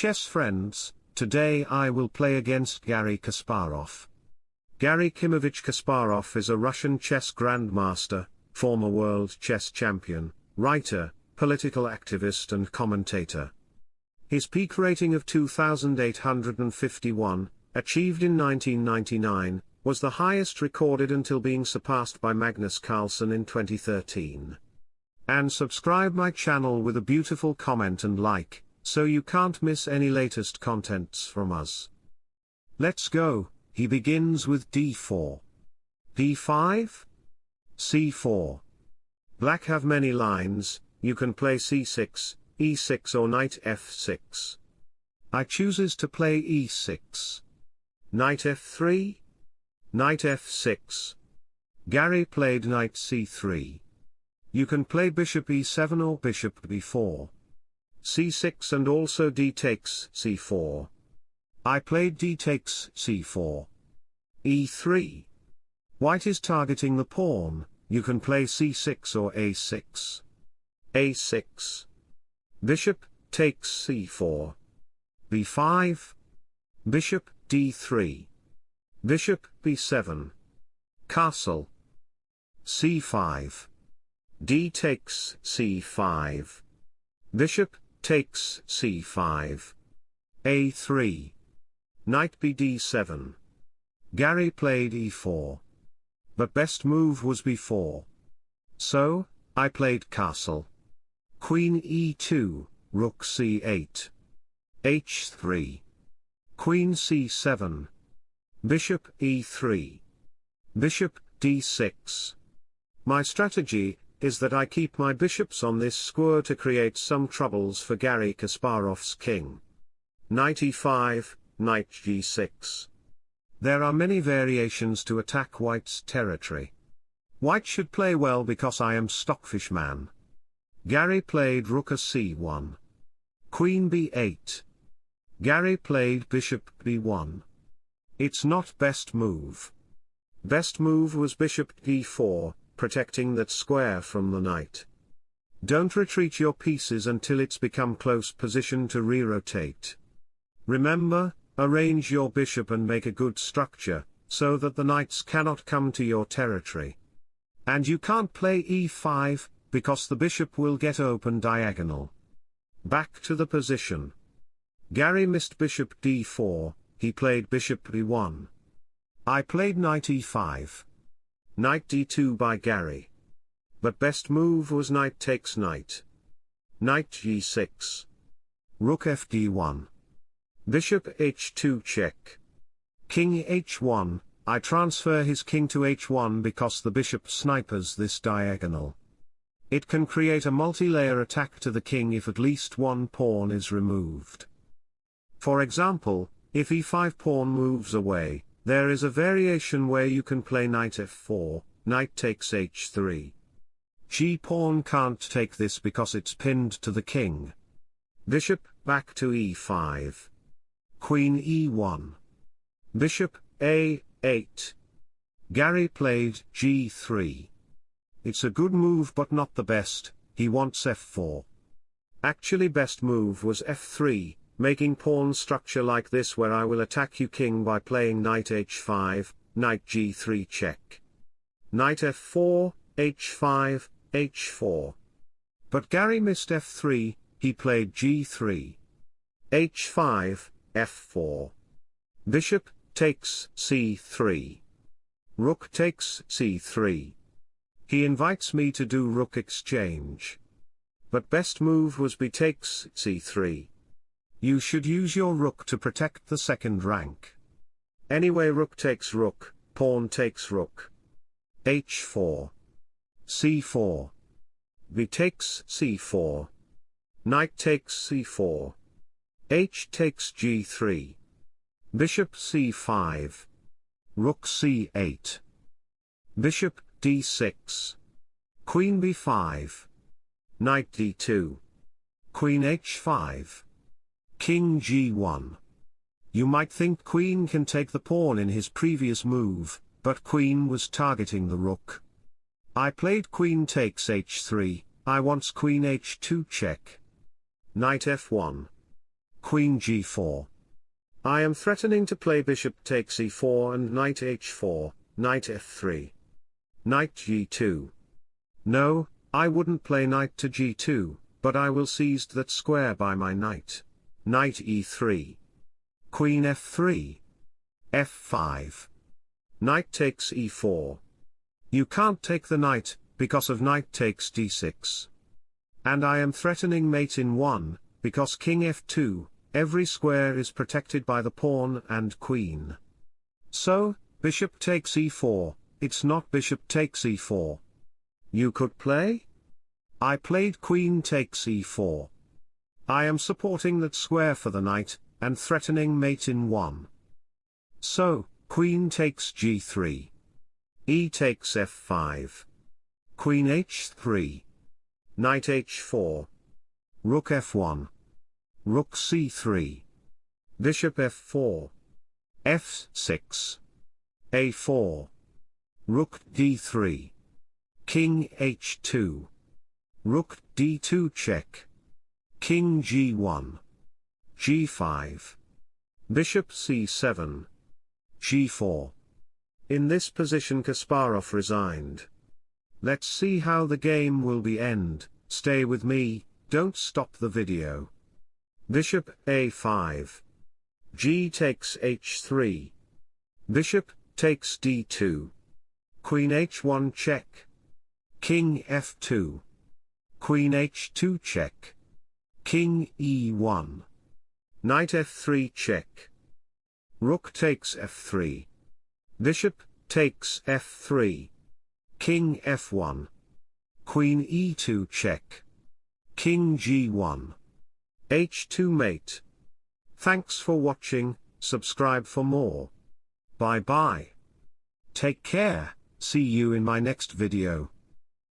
chess friends, today I will play against Garry Kasparov. Garry Kimovich Kasparov is a Russian chess grandmaster, former world chess champion, writer, political activist and commentator. His peak rating of 2,851, achieved in 1999, was the highest recorded until being surpassed by Magnus Carlsen in 2013. And subscribe my channel with a beautiful comment and like, so you can't miss any latest contents from us. Let's go, he begins with d4. d5? c4. Black have many lines, you can play c6, e6 or knight f6. I chooses to play e6. Knight f3? Knight f6. Garry played knight c3. You can play bishop e7 or bishop b4. C6 and also d takes c4. I played d takes c4. e3. White is targeting the pawn, you can play c6 or a6. a6. Bishop, takes c4. b5. Bishop, d3. Bishop, b7. Castle. c5. d takes c5. Bishop, takes c5. a3. Knight bd7. Garry played e4 but best move was b4. So, I played castle. Queen e2, rook c8. h3. Queen c7. Bishop e3. Bishop d6. My strategy, is that I keep my bishops on this square to create some troubles for Garry Kasparov's king. Knight e5, knight g6. There are many variations to attack white's territory. White should play well because I am stockfish man. Garry played rook a c1. Queen b8. Garry played bishop b1. It's not best move. Best move was bishop d4, protecting that square from the knight. Don't retreat your pieces until it's become close position to re-rotate. Remember, Arrange your bishop and make a good structure, so that the knights cannot come to your territory. And you can't play e5, because the bishop will get open diagonal. Back to the position. Garry missed bishop d4, he played bishop b1. I played knight e5. Knight d2 by Garry. But best move was knight takes knight. Knight g6. Rook fd1. Bishop h2 check. King h1, I transfer his king to h1 because the bishop snipers this diagonal. It can create a multi-layer attack to the king if at least one pawn is removed. For example, if e5 pawn moves away, there is a variation where you can play knight f4, knight takes h3. G pawn can't take this because it's pinned to the king. Bishop, back to e5. Queen e1. Bishop, a8. Garry played g3. It's a good move but not the best, he wants f4. Actually best move was f3, making pawn structure like this where I will attack you king by playing knight h5, knight g3 check. Knight f4, h5, h4. But Garry missed f3, he played g3. h5, f4. Bishop, takes c3. Rook takes c3. He invites me to do rook exchange. But best move was b takes c3. You should use your rook to protect the second rank. Anyway rook takes rook, pawn takes rook. h4. c4. b takes c4. Knight takes c4 h takes g3. Bishop c5. Rook c8. Bishop d6. Queen b5. Knight d2. Queen h5. King g1. You might think queen can take the pawn in his previous move, but queen was targeting the rook. I played queen takes h3, I wants queen h2 check. Knight f1. Queen g4. I am threatening to play bishop takes e4 and knight h4, knight f3. Knight g2. No, I wouldn't play knight to g2, but I will seize that square by my knight. Knight e3. Queen f3. f5. Knight takes e4. You can't take the knight, because of knight takes d6. And I am threatening mate in 1, because king f2, every square is protected by the pawn and queen. So, bishop takes e4, it's not bishop takes e4. You could play? I played queen takes e4. I am supporting that square for the knight, and threatening mate in 1. So, queen takes g3. e takes f5. Queen h3. Knight h4. Rook f1. Rook c3. Bishop f4. f6. a4. Rook d3. King h2. Rook d2 check. King g1. g5. Bishop c7. g4. In this position Kasparov resigned. Let's see how the game will be end, stay with me, don't stop the video. Bishop a5. G takes h3. Bishop takes d2. Queen h1 check. King f2. Queen h2 check. King e1. Knight f3 check. Rook takes f3. Bishop takes f3. King f1. Queen e2 check. King g1 h2 mate. Thanks for watching, subscribe for more. Bye bye. Take care, see you in my next video.